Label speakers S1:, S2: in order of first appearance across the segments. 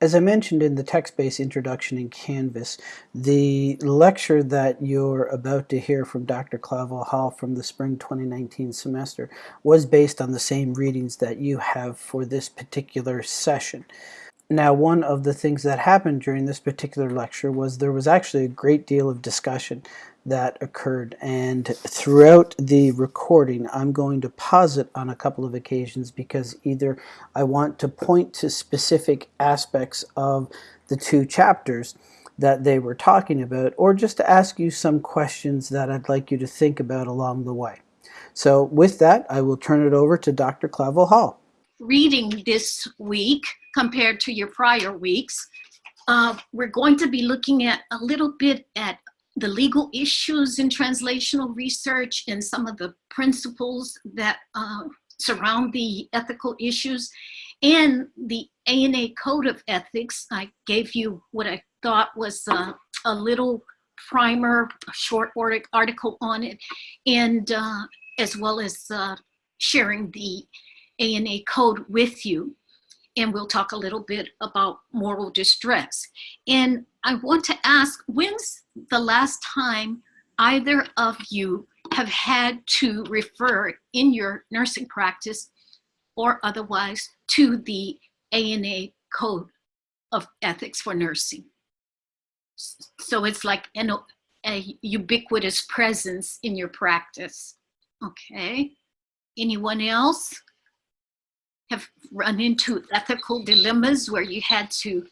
S1: as I mentioned in the text-based introduction in Canvas, the lecture that you're about to hear from Dr. Clavel Hall from the spring 2019 semester was based on the same readings that you have for this particular session. Now, one of the things that happened during this particular lecture was there was actually a great deal of discussion that occurred. And throughout the recording, I'm going to pause it on a couple of occasions because either I want to point to specific aspects of the two chapters that they were talking about, or just to ask you some questions that I'd like you to think about along the way. So with that, I will turn it over to Dr. Clavel Hall.
S2: Reading this week compared to your prior weeks, uh, we're going to be looking at a little bit at the legal issues in translational research and some of the principles that uh, surround the ethical issues and the ANA Code of Ethics. I gave you what I thought was uh, a little primer, a short article on it, and uh, as well as uh, sharing the ANA code with you and we'll talk a little bit about moral distress. And I want to ask, when's the last time either of you have had to refer in your nursing practice or otherwise to the ANA Code of Ethics for Nursing? So it's like an, a ubiquitous presence in your practice. Okay. Anyone else? have run into ethical dilemmas where you had to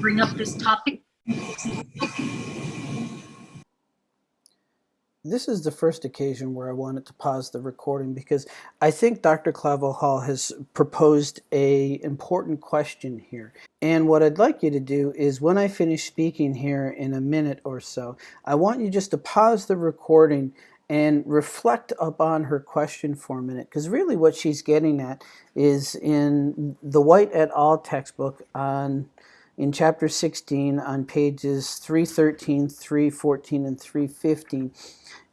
S2: bring up this topic?
S1: This is the first occasion where I wanted to pause the recording because I think Dr. Clavel Hall has proposed a important question here. And what I'd like you to do is when I finish speaking here in a minute or so, I want you just to pause the recording and reflect upon her question for a minute because really what she's getting at is in the White et al. textbook on in chapter 16 on pages 313, 314, and 315,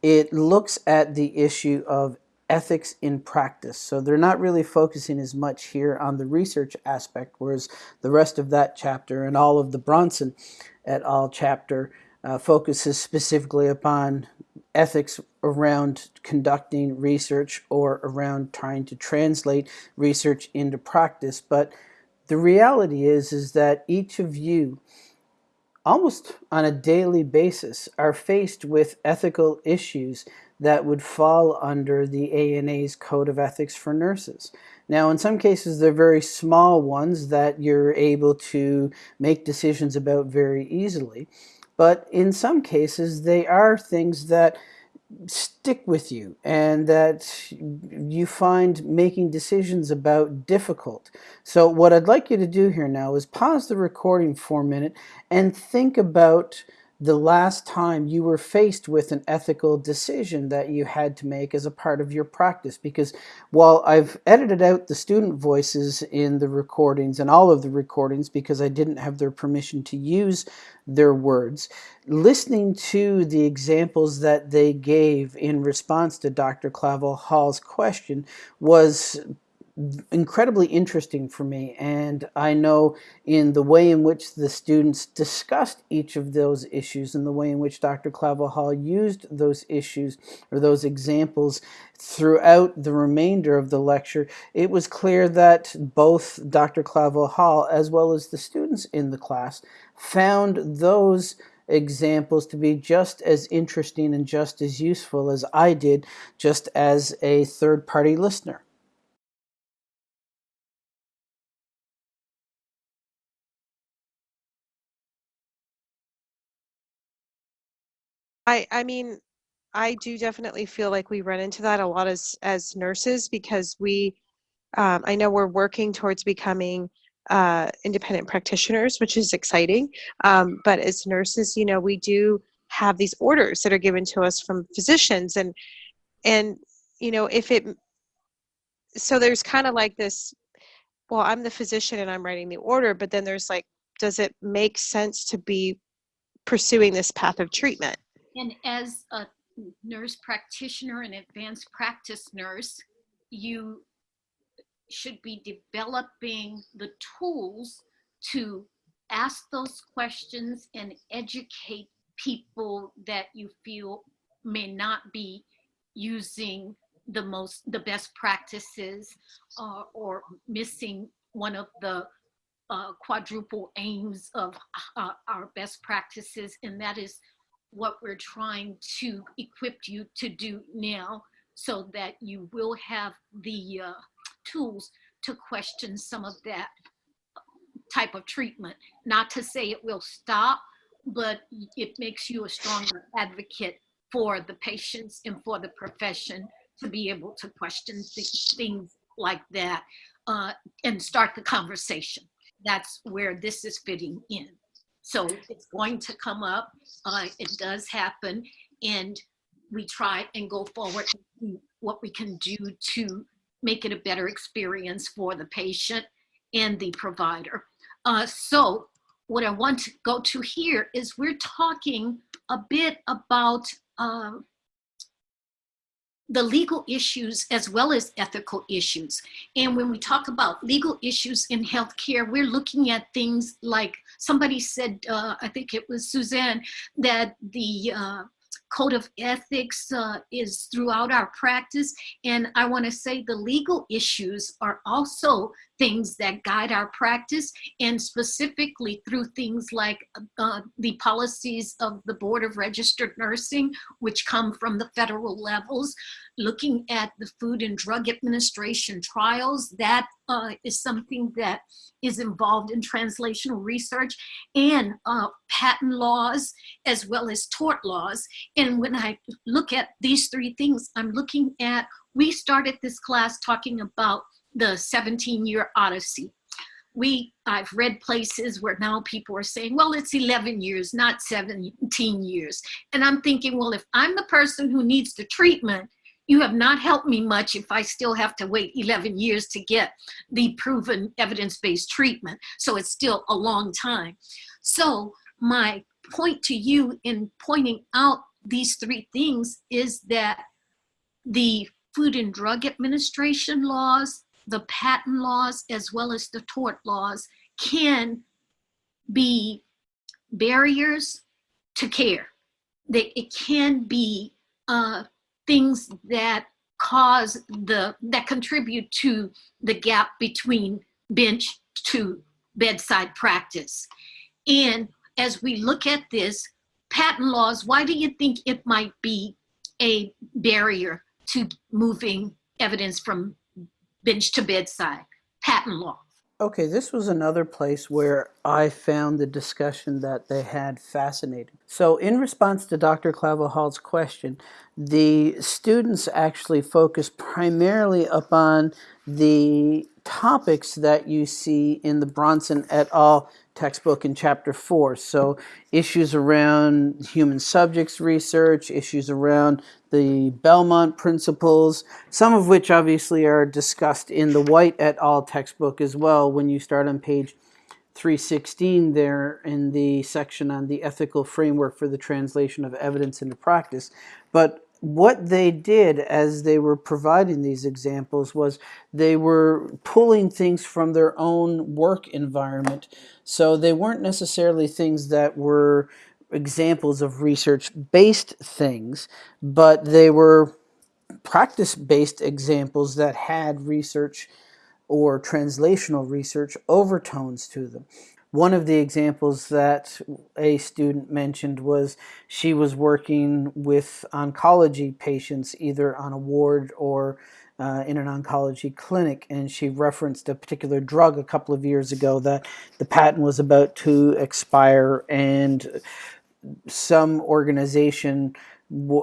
S1: it looks at the issue of ethics in practice. So they're not really focusing as much here on the research aspect, whereas the rest of that chapter and all of the Bronson et al. chapter uh, focuses specifically upon ethics around conducting research or around trying to translate research into practice. But the reality is, is that each of you almost on a daily basis are faced with ethical issues that would fall under the ANA's Code of Ethics for Nurses. Now, in some cases, they're very small ones that you're able to make decisions about very easily. But in some cases, they are things that stick with you and that you find making decisions about difficult. So what I'd like you to do here now is pause the recording for a minute and think about the last time you were faced with an ethical decision that you had to make as a part of your practice because while I've edited out the student voices in the recordings and all of the recordings because I didn't have their permission to use their words, listening to the examples that they gave in response to Dr. Clavel Hall's question was incredibly interesting for me and I know in the way in which the students discussed each of those issues and the way in which Dr. Clavel Hall used those issues or those examples throughout the remainder of the lecture it was clear that both Dr. Clavel Hall as well as the students in the class found those examples to be just as interesting and just as useful as I did just as a third-party listener.
S3: I I mean, I do definitely feel like we run into that a lot as as nurses because we, um, I know we're working towards becoming uh, independent practitioners, which is exciting. Um, but as nurses, you know, we do have these orders that are given to us from physicians, and and you know, if it, so there's kind of like this. Well, I'm the physician and I'm writing the order, but then there's like, does it make sense to be pursuing this path of treatment?
S2: And as a nurse practitioner and advanced practice nurse, you should be developing the tools to ask those questions and educate people that you feel may not be using the most the best practices uh, or missing one of the uh, quadruple aims of uh, our best practices. And that is what we're trying to equip you to do now so that you will have the uh, tools to question some of that type of treatment. Not to say it will stop, but it makes you a stronger advocate for the patients and for the profession to be able to question th things like that uh, and start the conversation. That's where this is fitting in. So it's going to come up. Uh, it does happen. And we try and go forward what we can do to make it a better experience for the patient and the provider. Uh, so what I want to go to here is we're talking a bit about uh, the legal issues as well as ethical issues. And when we talk about legal issues in healthcare, we're looking at things like somebody said, uh, I think it was Suzanne, that the uh, code of ethics uh, is throughout our practice. And I wanna say the legal issues are also things that guide our practice and specifically through things like uh, the policies of the Board of Registered Nursing, which come from the federal levels, looking at the Food and Drug Administration trials, that uh, is something that is involved in translational research and uh, patent laws as well as tort laws. And when I look at these three things, I'm looking at, we started this class talking about the 17 year odyssey. We, I've read places where now people are saying, well, it's 11 years, not 17 years. And I'm thinking, well, if I'm the person who needs the treatment, you have not helped me much if I still have to wait 11 years to get the proven evidence-based treatment. So it's still a long time. So my point to you in pointing out these three things is that the Food and Drug Administration laws, the patent laws, as well as the tort laws can be barriers to care. They, it can be uh, things that cause the, that contribute to the gap between bench to bedside practice. And as we look at this, patent laws, why do you think it might be a barrier to moving evidence from bench to bedside? Patent law.
S1: Okay, this was another place where I found the discussion that they had fascinating. So in response to Dr. Clavel Hall's question, the students actually focused primarily upon the topics that you see in the Bronson et al textbook in chapter four. So issues around human subjects research, issues around the Belmont principles, some of which obviously are discussed in the White et al. textbook as well when you start on page 316 there in the section on the ethical framework for the translation of evidence into practice. But what they did as they were providing these examples was they were pulling things from their own work environment. So they weren't necessarily things that were examples of research-based things, but they were practice-based examples that had research or translational research overtones to them. One of the examples that a student mentioned was she was working with oncology patients either on a ward or uh, in an oncology clinic and she referenced a particular drug a couple of years ago that the patent was about to expire and some organization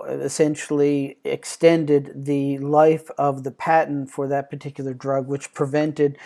S1: essentially extended the life of the patent for that particular drug, which prevented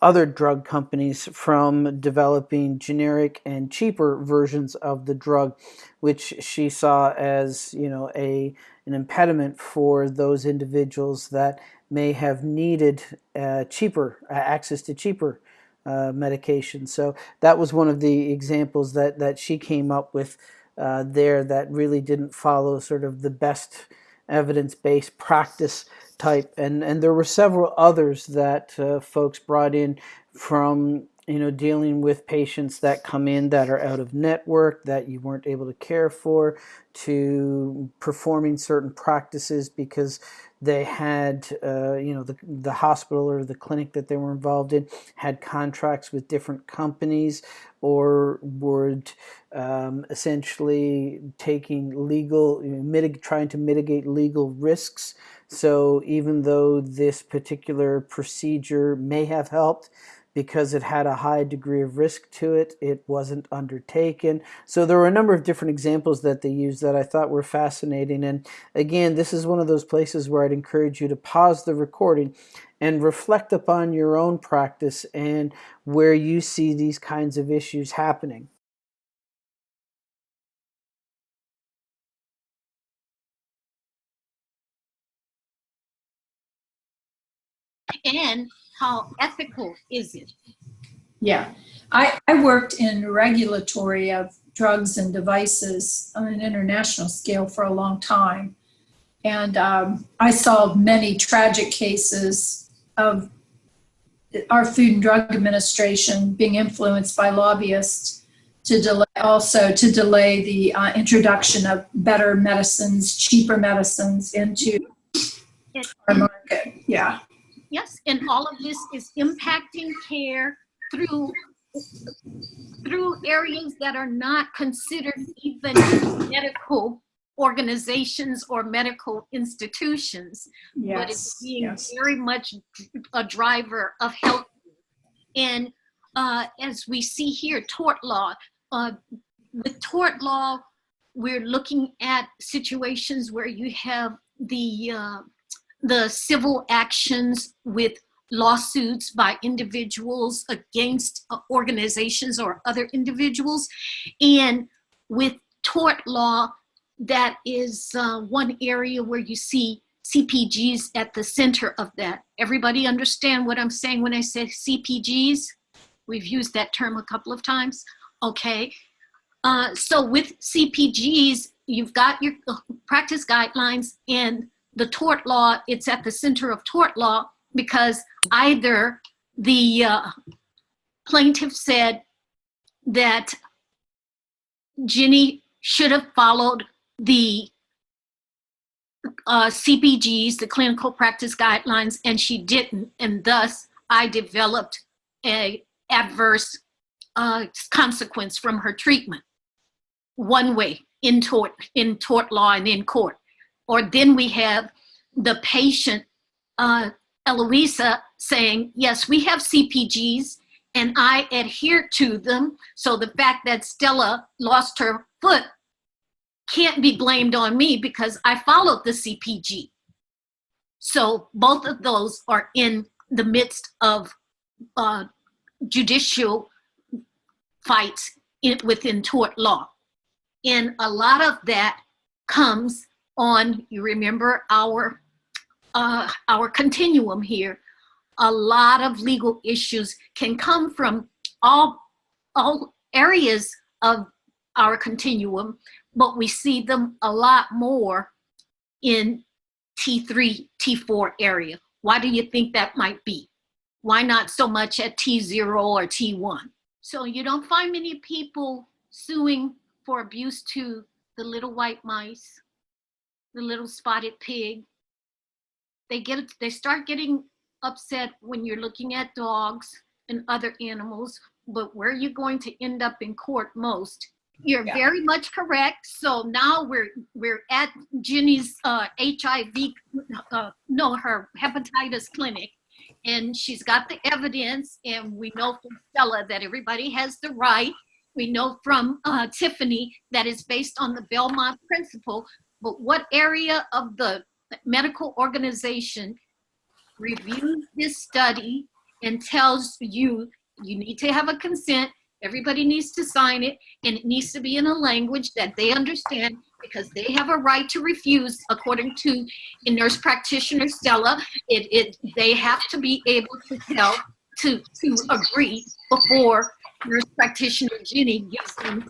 S1: other drug companies from developing generic and cheaper versions of the drug, which she saw as you know a an impediment for those individuals that may have needed uh, cheaper uh, access to cheaper uh, medication. So that was one of the examples that that she came up with uh, there that really didn't follow sort of the best evidence-based practice type and and there were several others that uh, folks brought in from you know, dealing with patients that come in that are out of network that you weren't able to care for, to performing certain practices because they had, uh, you know, the, the hospital or the clinic that they were involved in had contracts with different companies or would um, essentially taking legal, mitig- trying to mitigate legal risks. So even though this particular procedure may have helped, because it had a high degree of risk to it, it wasn't undertaken. So there were a number of different examples that they used that I thought were fascinating. And again, this is one of those places where I'd encourage you to pause the recording and reflect upon your own practice and where you see these kinds of issues happening.
S2: And how ethical is it?
S4: Yeah, I, I worked in regulatory of drugs and devices on an international scale for a long time. And um, I saw many tragic cases of our Food and Drug Administration being influenced by lobbyists to delay, also to delay the uh, introduction of better medicines, cheaper medicines into our market. Yeah.
S2: Yes, and all of this is impacting care through through areas that are not considered even medical organizations or medical institutions, yes, but it's being
S4: yes.
S2: very much a driver of health. And uh, as we see here, tort law, uh, with tort law, we're looking at situations where you have the uh, the civil actions with lawsuits by individuals against uh, organizations or other individuals. And with tort law, that is uh, one area where you see CPGs at the center of that. Everybody understand what I'm saying when I say CPGs? We've used that term a couple of times. Okay. Uh, so with CPGs, you've got your uh, practice guidelines and the tort law, it's at the center of tort law because either the uh, plaintiff said that Ginny should have followed the uh, CPGs, the clinical practice guidelines, and she didn't, and thus I developed a adverse uh, consequence from her treatment. One way in tort, in tort law and in court. Or then we have the patient, uh, Eloisa, saying, yes, we have CPGs and I adhere to them. So the fact that Stella lost her foot can't be blamed on me because I followed the CPG. So both of those are in the midst of uh, judicial fights in, within tort law. And a lot of that comes on, you remember our, uh, our continuum here. A lot of legal issues can come from all, all areas of our continuum, but we see them a lot more in T3, T4 area. Why do you think that might be? Why not so much at T0 or T1? So you don't find many people suing for abuse to the little white mice, the little spotted pig. They get they start getting upset when you're looking at dogs and other animals, but where are you're going to end up in court most. You're
S4: Yeah.
S2: very much correct. So now we're we're at Ginny's uh, HIV, uh, no, her hepatitis clinic, and she's got the evidence, and we know from Stella that everybody has the right. We know from uh, Tiffany that is based on the Belmont principle, but what area of the medical organization reviews this study and tells you you need to have a consent, everybody needs to sign it, and it needs to be in a language that they understand because they have a right to refuse according to nurse practitioner Stella. It, it they have to be able to tell to to agree before nurse practitioner Ginny gives them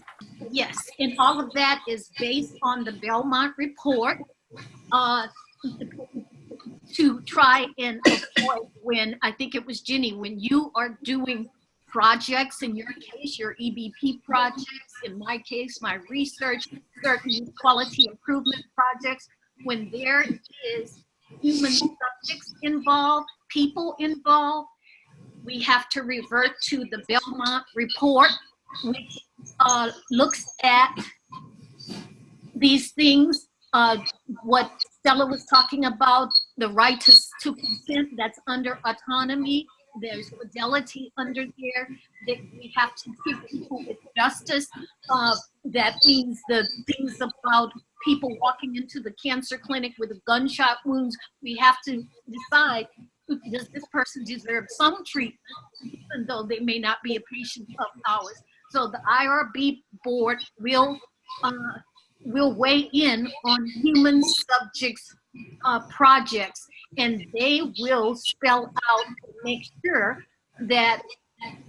S2: yes. And all of that is based on the Belmont report. Uh, to try and avoid when I think it was Ginny when you are doing projects, in your case, your EBP projects, in my case, my research, certain quality improvement projects, when there is human subjects involved, people involved, we have to revert to the Belmont report, which uh, looks at these things, uh, what Stella was talking about, the right to, consent that's under autonomy. There's fidelity under there that we have to treat people with justice. Uh, that means the things about people walking into the cancer clinic with gunshot wounds. We have to decide does this person deserve some treatment, even though they may not be a patient of ours. So the IRB board will uh, will weigh in on human subjects uh, projects, and they will spell out make sure that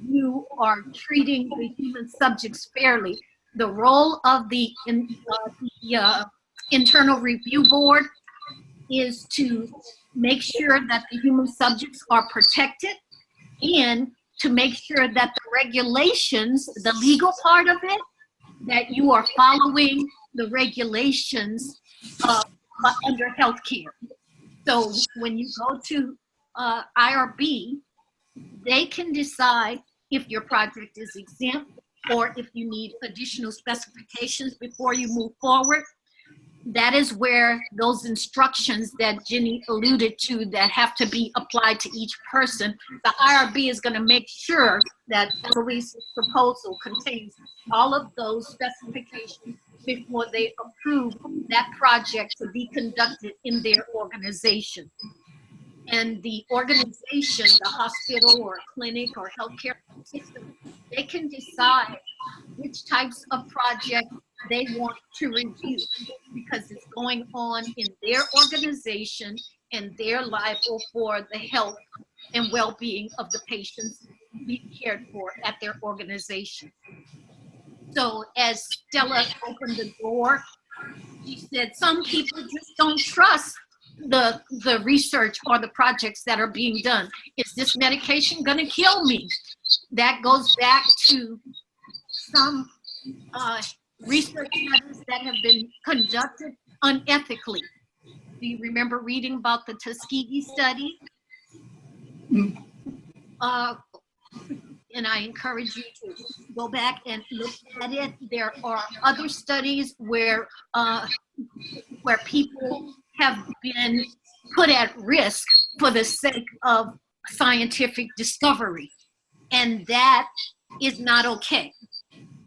S2: you are treating the human subjects fairly. The role of the, in, uh, the uh, internal review board is to make sure that the human subjects are protected and to make sure that the regulations, the legal part of it, that you are following the regulations uh, under healthcare. So when you go to uh, IRB, they can decide if your project is exempt or if you need additional specifications before you move forward that is where those instructions that Jenny alluded to that have to be applied to each person, the IRB is going to make sure that Eloise's proposal contains all of those specifications before they approve that project to be conducted in their organization. And the organization, the hospital or clinic or healthcare system, they can decide which types of projects they want to review because it's going on in their organization and they're liable for the health and well-being of the patients being cared for at their organization. So as Stella opened the door, she said some people just don't trust the the research or the projects that are being done. Is this medication going to kill me? That goes back to some uh, research studies that have been conducted unethically. Do you remember reading about the Tuskegee study? Uh, and I encourage you to go back and look at it. There are other studies where uh, where people have been put at risk for the sake of scientific discovery, and that is not okay.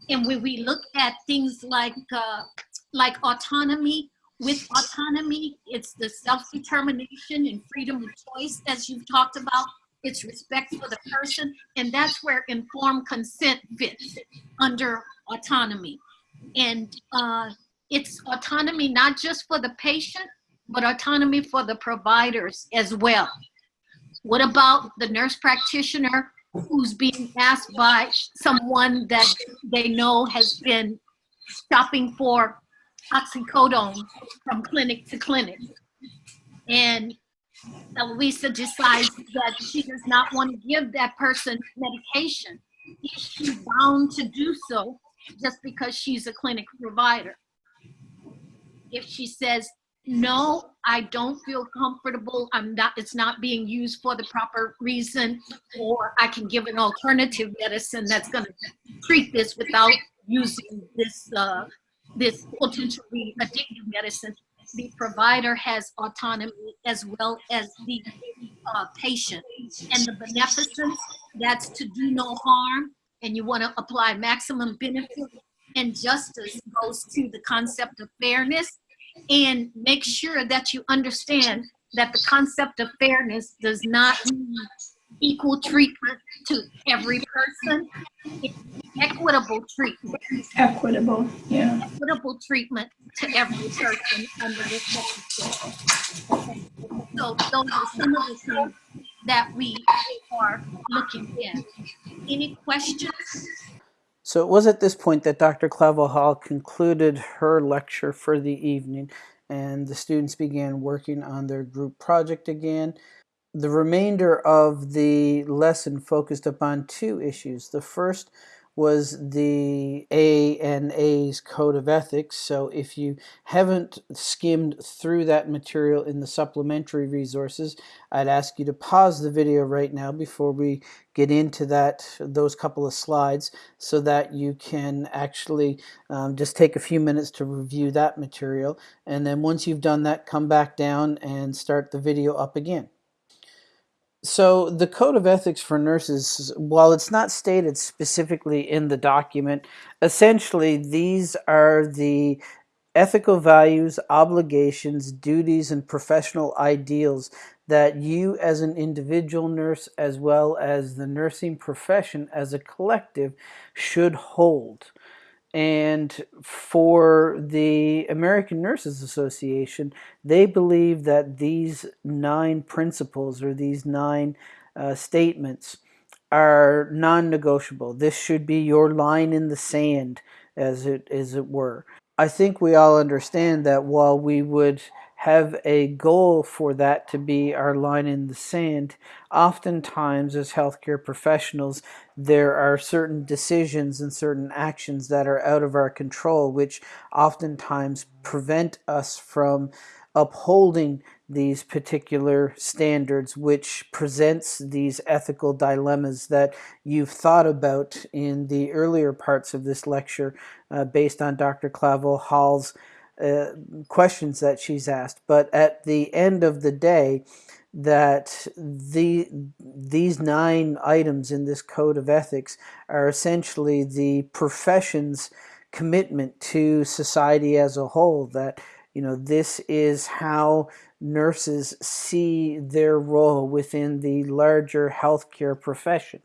S2: And when we look at things like uh, like autonomy, with autonomy, it's the self-determination and freedom of choice, as you've talked about. It's respect for the person, and that's where informed consent fits under autonomy. And uh, it's autonomy not just for the patient, but autonomy for the providers as well. What about the nurse practitioner who's being asked by someone that they know has been shopping for oxycodone from clinic to clinic. And Eloisa decides that she does not want to give that person medication. Is she bound to do so just because she's a clinic provider? If she says, no, I don't feel comfortable. I'm not, it's not being used for the proper reason, or I can give an alternative medicine that's going to treat this without using this, uh, this potentially addictive medicine. The provider has autonomy as well as the uh, patient. And the beneficence, that's to do no harm, and you want to apply maximum benefit and justice goes to the concept of fairness and make sure that you understand that the concept of fairness does not mean equal treatment to every person. It's equitable treatment.
S4: Equitable, yeah.
S2: Equitable treatment to every person under this legislation. So those are some of the things that we are looking at. Any questions?
S1: So it was at this point that Dr. Clavel Hall concluded her lecture for the evening and the students began working on their group project again. the remainder of the lesson focused upon two issues. The first was the ANA's Code of Ethics. So if you haven't skimmed through that material in the supplementary resources, I'd ask you to pause the video right now before we get into that those couple of slides so that you can actually um, just take a few minutes to review that material. And then once you've done that, come back down and start the video up again. So the Code of Ethics for Nurses, while it's not stated specifically in the document, essentially these are the ethical values, obligations, duties, and professional ideals that you as an individual nurse as well as the nursing profession as a collective should hold. And for the American Nurses Association, they believe that these nine principles or these nine uh, statements are non-negotiable. This should be your line in the sand, as it as it were. I think we all understand that while we would have a goal for that to be our line in the sand, oftentimes as healthcare professionals, there are certain decisions and certain actions that are out of our control, which oftentimes prevent us from upholding these particular standards, which presents these ethical dilemmas that you've thought about in the earlier parts of this lecture uh, based on Dr. Clavel Hall's uh, questions that she's asked. But at the end of the day, that the these nine items in this code of ethics are essentially the profession's commitment to society as a whole that you know this is how nurses see their role within the larger healthcare profession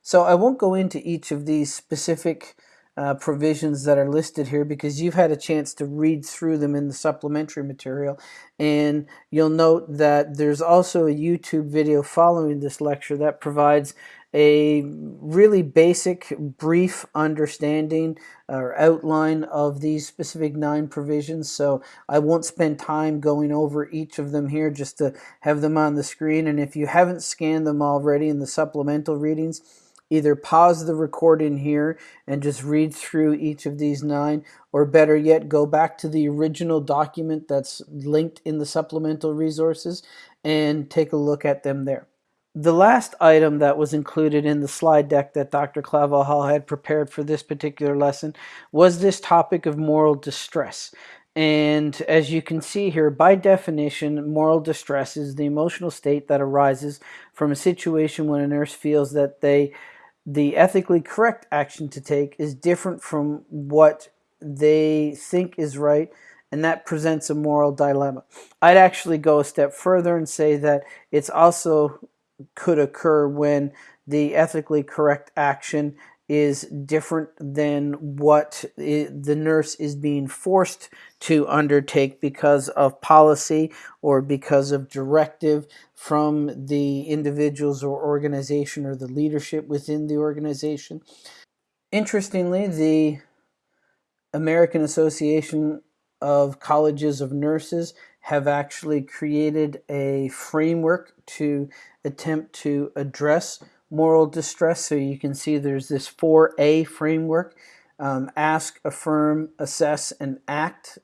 S1: so I won't go into each of these specific uh, provisions that are listed here because you've had a chance to read through them in the supplementary material. And you'll note that there's also a YouTube video following this lecture that provides a really basic brief understanding or outline of these specific nine provisions. So I won't spend time going over each of them here just to have them on the screen. And if you haven't scanned them already in the supplemental readings either pause the recording here and just read through each of these nine, or better yet, go back to the original document that's linked in the supplemental resources and take a look at them there. The last item that was included in the slide deck that Dr. Clavel Hall had prepared for this particular lesson was this topic of moral distress. And as you can see here, by definition, moral distress is the emotional state that arises from a situation when a nurse feels that they the ethically correct action to take is different from what they think is right and that presents a moral dilemma. I'd actually go a step further and say that it's also could occur when the ethically correct action is different than what the nurse is being forced to undertake because of policy or because of directive from the individuals or organization or the leadership within the organization. Interestingly, the American Association of Colleges of Nurses have actually created a framework to attempt to address moral distress. So you can see there's this 4A framework, um, ask, affirm, assess, and act.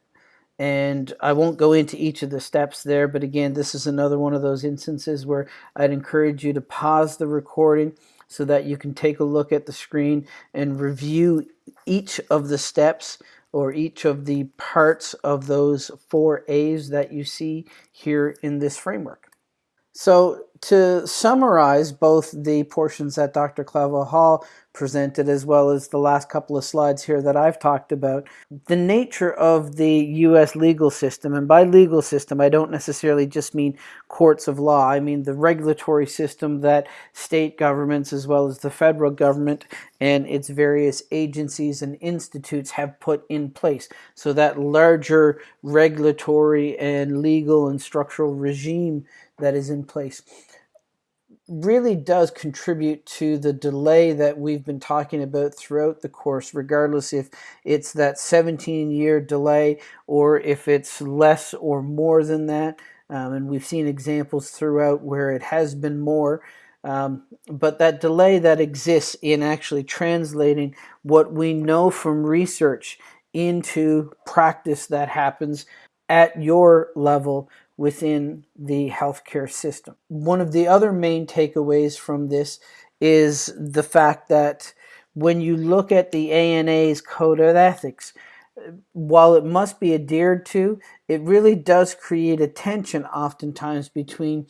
S1: And I won't go into each of the steps there, but again, this is another one of those instances where I'd encourage you to pause the recording so that you can take a look at the screen and review each of the steps or each of the parts of those four A's that you see here in this framework. So to summarize both the portions that Dr. Clavel Hall presented as well as the last couple of slides here that I've talked about, the nature of the U.S. legal system, and by legal system I don't necessarily just mean courts of law, I mean the regulatory system that state governments as well as the federal government and its various agencies and institutes have put in place. So that larger regulatory and legal and structural regime that is in place really does contribute to the delay that we've been talking about throughout the course, regardless if it's that 17 year delay or if it's less or more than that. Um, and we've seen examples throughout where it has been more. Um, but that delay that exists in actually translating what we know from research into practice that happens at your level within the healthcare system. One of the other main takeaways from this is the fact that when you look at the ANA's code of ethics, while it must be adhered to, it really does create a tension oftentimes between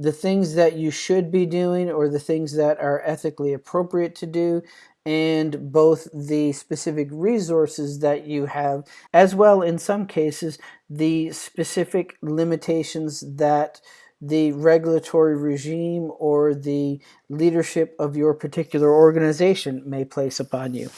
S1: the things that you should be doing or the things that are ethically appropriate to do and both the specific resources that you have as well in some cases the specific limitations that the regulatory regime or the leadership of your particular organization may place upon you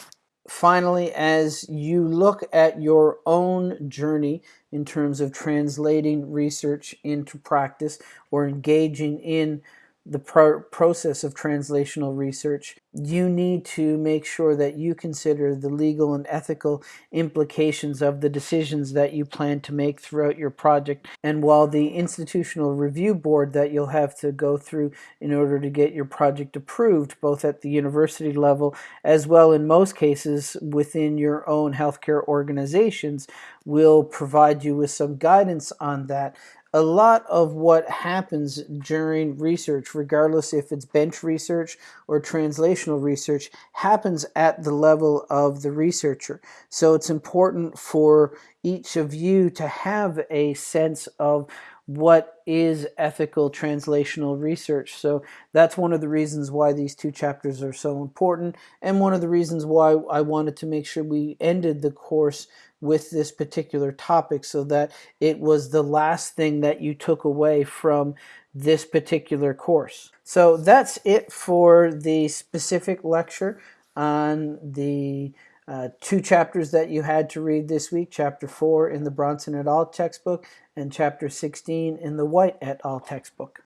S1: finally, as you look at your own journey in terms of translating research into practice or engaging in the pro process of translational research, you need to make sure that you consider the legal and ethical implications of the decisions that you plan to make throughout your project. And while the institutional review board that you'll have to go through in order to get your project approved, both at the university level as well in most cases within your own healthcare organizations, will provide you with some guidance on that a lot of what happens during research, regardless if it's bench research or translational research, happens at the level of the researcher. So it's important for each of you to have a sense of what is ethical translational research. So that's one of the reasons why these two chapters are so important and one of the reasons why I wanted to make sure we ended the course with this particular topic so that it was the last thing that you took away from this particular course. So that's it for the specific lecture on the uh, two chapters that you had to read this week, chapter 4 in the Bronson et al. textbook and chapter 16 in the White et al. textbook.